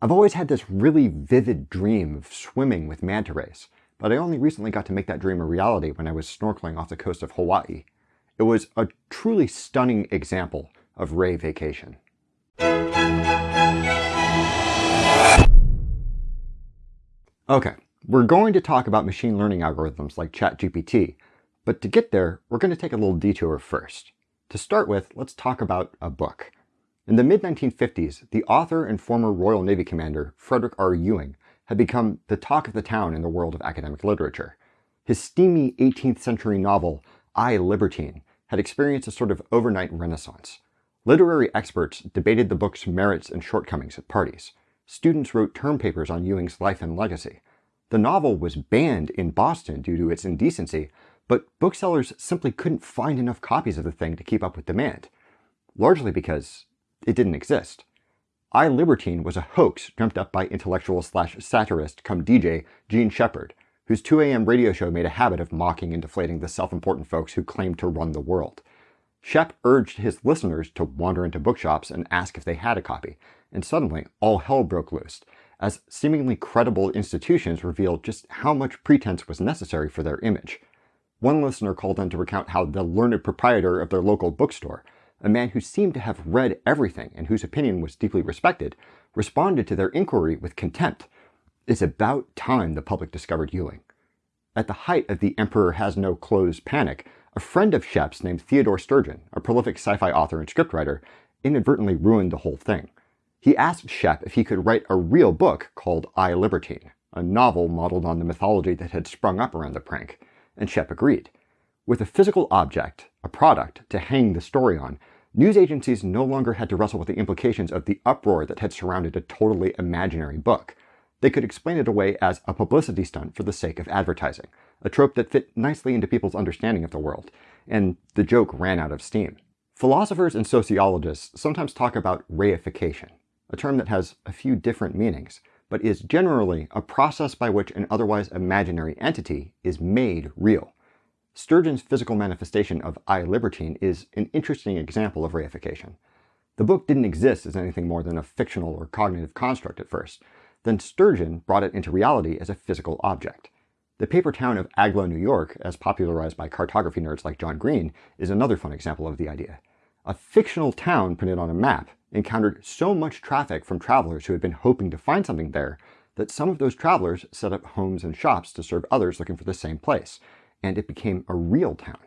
I've always had this really vivid dream of swimming with manta rays, but I only recently got to make that dream a reality when I was snorkeling off the coast of Hawaii. It was a truly stunning example of ray vacation. Okay, we're going to talk about machine learning algorithms like ChatGPT, but to get there, we're going to take a little detour first. To start with, let's talk about a book. In the mid-1950s, the author and former Royal Navy commander Frederick R. Ewing had become the talk of the town in the world of academic literature. His steamy 18th century novel, I, Libertine, had experienced a sort of overnight renaissance. Literary experts debated the book's merits and shortcomings at parties. Students wrote term papers on Ewing's life and legacy. The novel was banned in Boston due to its indecency, but booksellers simply couldn't find enough copies of the thing to keep up with demand, largely because it didn't exist. I Libertine was a hoax dreamt up by intellectual slash satirist come DJ Jean Shepherd, whose 2 a.m. radio show made a habit of mocking and deflating the self-important folks who claimed to run the world. Shep urged his listeners to wander into bookshops and ask if they had a copy, and suddenly all hell broke loose, as seemingly credible institutions revealed just how much pretense was necessary for their image. One listener called in to recount how the learned proprietor of their local bookstore a man who seemed to have read everything and whose opinion was deeply respected, responded to their inquiry with contempt. It's about time the public discovered Ewing. At the height of the Emperor Has No Clothes panic, a friend of Shep's named Theodore Sturgeon, a prolific sci-fi author and scriptwriter, inadvertently ruined the whole thing. He asked Shep if he could write a real book called I Libertine, a novel modeled on the mythology that had sprung up around the prank, and Shep agreed. With a physical object, a product, to hang the story on, news agencies no longer had to wrestle with the implications of the uproar that had surrounded a totally imaginary book. They could explain it away as a publicity stunt for the sake of advertising, a trope that fit nicely into people's understanding of the world, and the joke ran out of steam. Philosophers and sociologists sometimes talk about reification, a term that has a few different meanings, but is generally a process by which an otherwise imaginary entity is made real. Sturgeon's physical manifestation of I Libertine is an interesting example of reification. The book didn't exist as anything more than a fictional or cognitive construct at first. Then Sturgeon brought it into reality as a physical object. The paper town of Agloe, New York, as popularized by cartography nerds like John Green, is another fun example of the idea. A fictional town printed on a map encountered so much traffic from travelers who had been hoping to find something there that some of those travelers set up homes and shops to serve others looking for the same place, and it became a real town.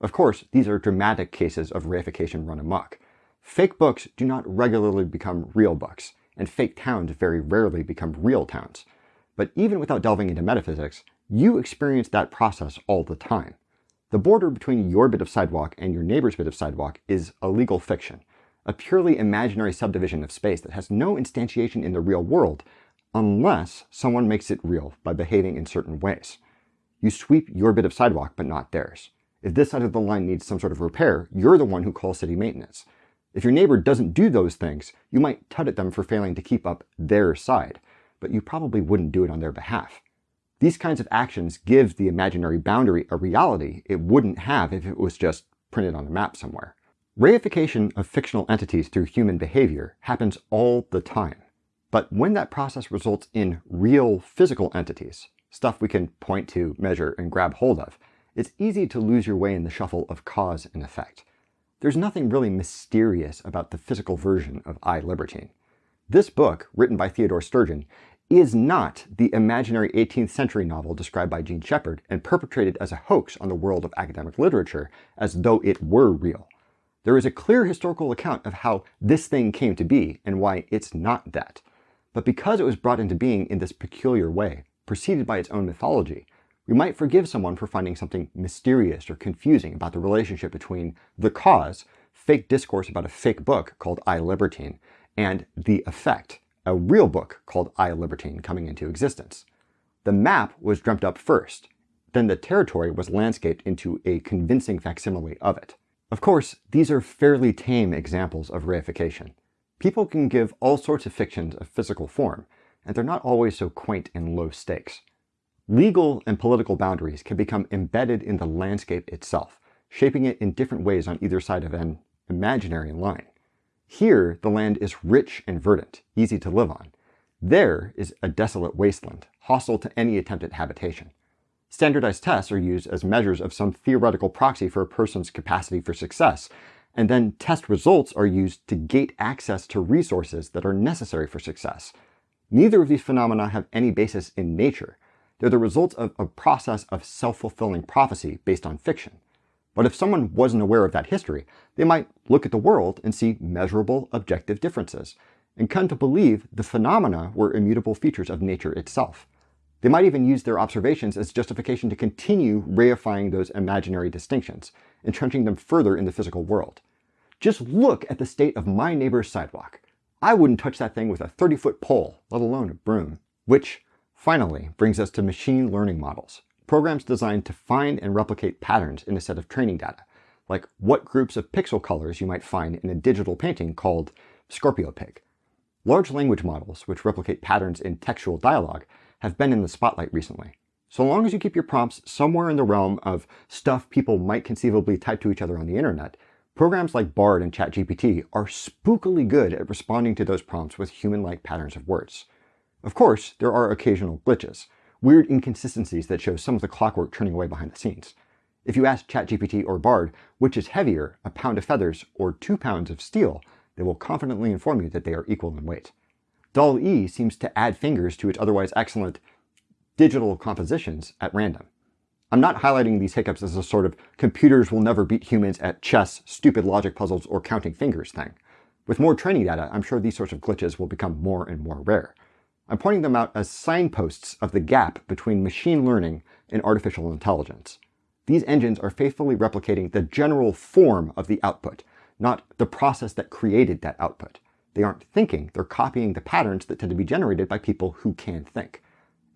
Of course, these are dramatic cases of reification run amok. Fake books do not regularly become real books, and fake towns very rarely become real towns. But even without delving into metaphysics, you experience that process all the time. The border between your bit of sidewalk and your neighbor's bit of sidewalk is a legal fiction, a purely imaginary subdivision of space that has no instantiation in the real world unless someone makes it real by behaving in certain ways. You sweep your bit of sidewalk, but not theirs. If this side of the line needs some sort of repair, you're the one who calls city maintenance. If your neighbor doesn't do those things, you might tut at them for failing to keep up their side, but you probably wouldn't do it on their behalf. These kinds of actions give the imaginary boundary a reality it wouldn't have if it was just printed on a map somewhere. Reification of fictional entities through human behavior happens all the time. But when that process results in real physical entities, stuff we can point to, measure, and grab hold of, it's easy to lose your way in the shuffle of cause and effect. There's nothing really mysterious about the physical version of I, Libertine. This book, written by Theodore Sturgeon, is not the imaginary 18th century novel described by Jean Shepherd and perpetrated as a hoax on the world of academic literature as though it were real. There is a clear historical account of how this thing came to be and why it's not that. But because it was brought into being in this peculiar way, preceded by its own mythology, we might forgive someone for finding something mysterious or confusing about the relationship between the cause, fake discourse about a fake book called I Libertine, and the effect, a real book called I Libertine coming into existence. The map was dreamt up first, then the territory was landscaped into a convincing facsimile of it. Of course, these are fairly tame examples of reification. People can give all sorts of fictions a physical form, and they're not always so quaint and low stakes. Legal and political boundaries can become embedded in the landscape itself, shaping it in different ways on either side of an imaginary line. Here, the land is rich and verdant, easy to live on, There is a desolate wasteland, hostile to any attempt at habitation. Standardized tests are used as measures of some theoretical proxy for a person's capacity for success, and then test results are used to gate access to resources that are necessary for success. Neither of these phenomena have any basis in nature. They're the results of a process of self-fulfilling prophecy based on fiction. But if someone wasn't aware of that history, they might look at the world and see measurable objective differences, and come to believe the phenomena were immutable features of nature itself. They might even use their observations as justification to continue reifying those imaginary distinctions, entrenching them further in the physical world. Just look at the state of my neighbor's sidewalk. I wouldn't touch that thing with a 30-foot pole, let alone a broom. Which, finally, brings us to machine learning models, programs designed to find and replicate patterns in a set of training data, like what groups of pixel colors you might find in a digital painting called Scorpio Pig. Large language models, which replicate patterns in textual dialogue, have been in the spotlight recently. So long as you keep your prompts somewhere in the realm of stuff people might conceivably type to each other on the internet, programs like Bard and ChatGPT are spookily good at responding to those prompts with human-like patterns of words. Of course, there are occasional glitches, weird inconsistencies that show some of the clockwork turning away behind the scenes. If you ask ChatGPT or Bard which is heavier, a pound of feathers or two pounds of steel, they will confidently inform you that they are equal in weight. DALL-E seems to add fingers to its otherwise excellent digital compositions at random. I'm not highlighting these hiccups as a sort of computers will never beat humans at chess, stupid logic puzzles, or counting fingers thing. With more training data, I'm sure these sorts of glitches will become more and more rare. I'm pointing them out as signposts of the gap between machine learning and artificial intelligence. These engines are faithfully replicating the general form of the output, not the process that created that output. They aren't thinking, they're copying the patterns that tend to be generated by people who can think.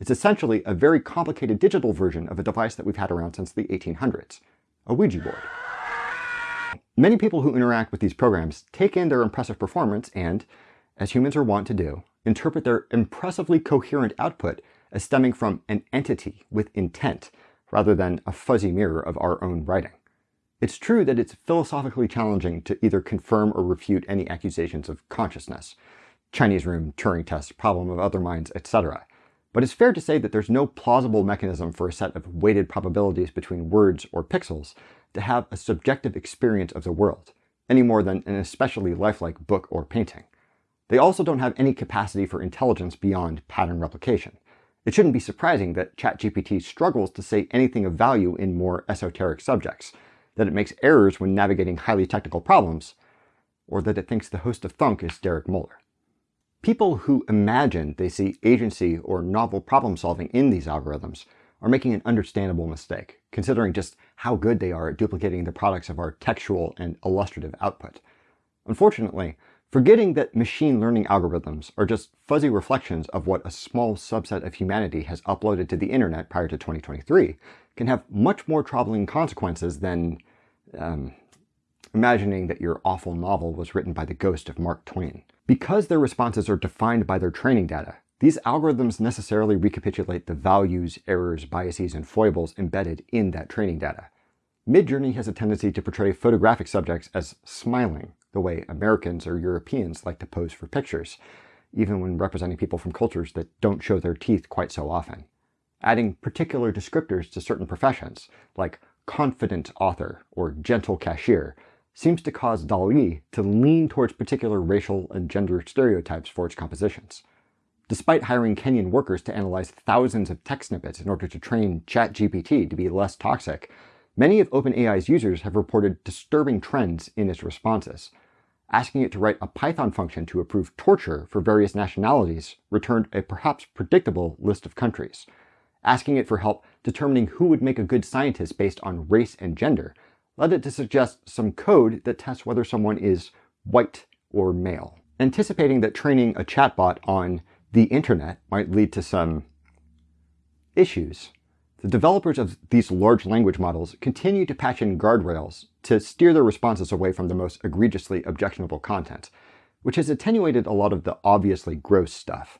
It's essentially a very complicated digital version of a device that we've had around since the 1800s, a Ouija board. Many people who interact with these programs take in their impressive performance and, as humans are wont to do, interpret their impressively coherent output as stemming from an entity with intent, rather than a fuzzy mirror of our own writing. It's true that it's philosophically challenging to either confirm or refute any accusations of consciousness, Chinese room, Turing test, problem of other minds, etc. But it's fair to say that there's no plausible mechanism for a set of weighted probabilities between words or pixels to have a subjective experience of the world, any more than an especially lifelike book or painting. They also don't have any capacity for intelligence beyond pattern replication. It shouldn't be surprising that ChatGPT struggles to say anything of value in more esoteric subjects, that it makes errors when navigating highly technical problems, or that it thinks the host of Thunk is Derek Muller. People who imagine they see agency or novel problem solving in these algorithms are making an understandable mistake, considering just how good they are at duplicating the products of our textual and illustrative output. Unfortunately, forgetting that machine learning algorithms are just fuzzy reflections of what a small subset of humanity has uploaded to the internet prior to 2023 can have much more troubling consequences than um, imagining that your awful novel was written by the ghost of Mark Twain. Because their responses are defined by their training data, these algorithms necessarily recapitulate the values, errors, biases, and foibles embedded in that training data. Midjourney has a tendency to portray photographic subjects as smiling, the way Americans or Europeans like to pose for pictures, even when representing people from cultures that don't show their teeth quite so often. Adding particular descriptors to certain professions, like confident author or gentle cashier, seems to cause DALL-E to lean towards particular racial and gender stereotypes for its compositions. Despite hiring Kenyan workers to analyze thousands of text snippets in order to train ChatGPT to be less toxic, many of OpenAI's users have reported disturbing trends in its responses. Asking it to write a Python function to approve torture for various nationalities returned a perhaps predictable list of countries asking it for help determining who would make a good scientist based on race and gender, led it to suggest some code that tests whether someone is white or male. Anticipating that training a chatbot on the internet might lead to some issues, the developers of these large language models continue to patch in guardrails to steer their responses away from the most egregiously objectionable content, which has attenuated a lot of the obviously gross stuff.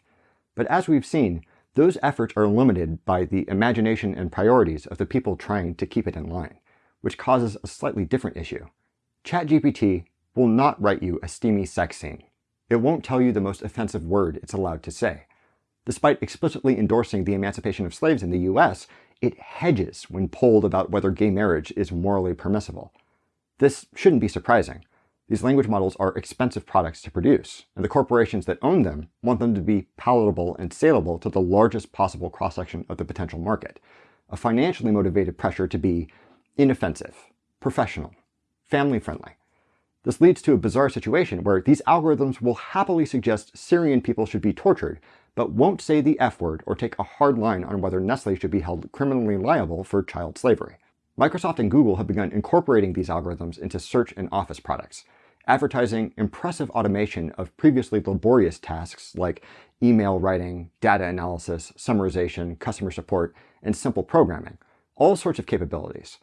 But as we've seen, those efforts are limited by the imagination and priorities of the people trying to keep it in line, which causes a slightly different issue. ChatGPT will not write you a steamy sex scene. It won't tell you the most offensive word it's allowed to say. Despite explicitly endorsing the emancipation of slaves in the US, it hedges when polled about whether gay marriage is morally permissible. This shouldn't be surprising. These language models are expensive products to produce, and the corporations that own them want them to be palatable and saleable to the largest possible cross-section of the potential market. A financially motivated pressure to be inoffensive, professional, family-friendly. This leads to a bizarre situation where these algorithms will happily suggest Syrian people should be tortured, but won't say the F word or take a hard line on whether Nestle should be held criminally liable for child slavery. Microsoft and Google have begun incorporating these algorithms into search and office products, advertising impressive automation of previously laborious tasks like email writing, data analysis, summarization, customer support, and simple programming. All sorts of capabilities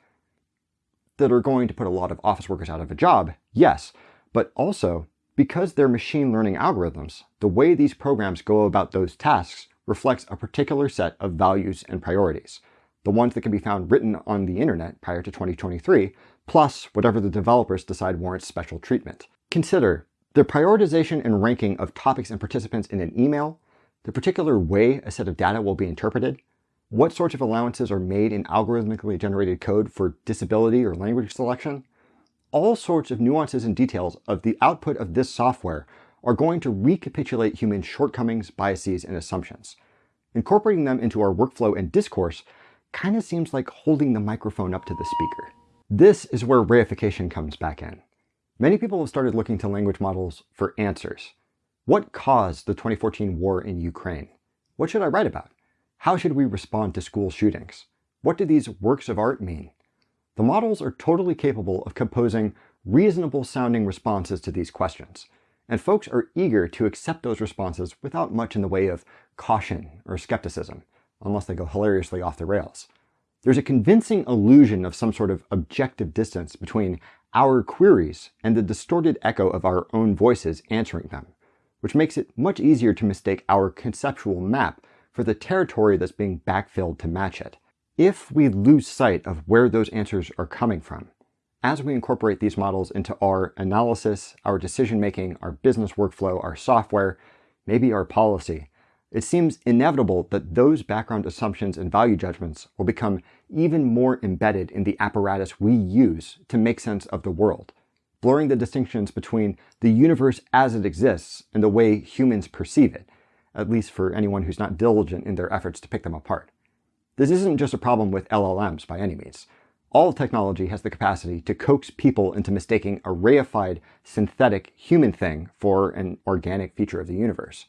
that are going to put a lot of office workers out of a job, yes, but also because they're machine learning algorithms, the way these programs go about those tasks reflects a particular set of values and priorities the ones that can be found written on the internet prior to 2023, plus whatever the developers decide warrants special treatment. Consider the prioritization and ranking of topics and participants in an email, the particular way a set of data will be interpreted, what sorts of allowances are made in algorithmically generated code for disability or language selection. All sorts of nuances and details of the output of this software are going to recapitulate human shortcomings, biases, and assumptions. Incorporating them into our workflow and discourse kind of seems like holding the microphone up to the speaker. This is where reification comes back in. Many people have started looking to language models for answers. What caused the 2014 war in Ukraine? What should I write about? How should we respond to school shootings? What do these works of art mean? The models are totally capable of composing reasonable sounding responses to these questions, and folks are eager to accept those responses without much in the way of caution or skepticism unless they go hilariously off the rails. There's a convincing illusion of some sort of objective distance between our queries and the distorted echo of our own voices answering them, which makes it much easier to mistake our conceptual map for the territory that's being backfilled to match it. If we lose sight of where those answers are coming from, as we incorporate these models into our analysis, our decision making, our business workflow, our software, maybe our policy, it seems inevitable that those background assumptions and value judgments will become even more embedded in the apparatus we use to make sense of the world, blurring the distinctions between the universe as it exists and the way humans perceive it, at least for anyone who's not diligent in their efforts to pick them apart. This isn't just a problem with LLMs by any means. All technology has the capacity to coax people into mistaking a reified, synthetic human thing for an organic feature of the universe.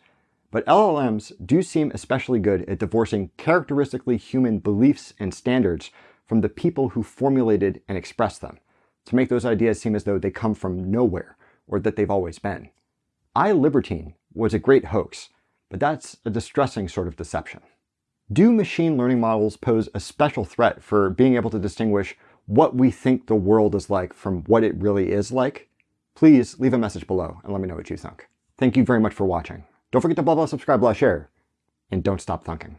But LLMs do seem especially good at divorcing characteristically human beliefs and standards from the people who formulated and expressed them, to make those ideas seem as though they come from nowhere, or that they've always been. I, Libertine, was a great hoax, but that's a distressing sort of deception. Do machine learning models pose a special threat for being able to distinguish what we think the world is like from what it really is like? Please leave a message below and let me know what you think. Thank you very much for watching. Don't forget to blah blah subscribe, blah share, and don't stop thunking.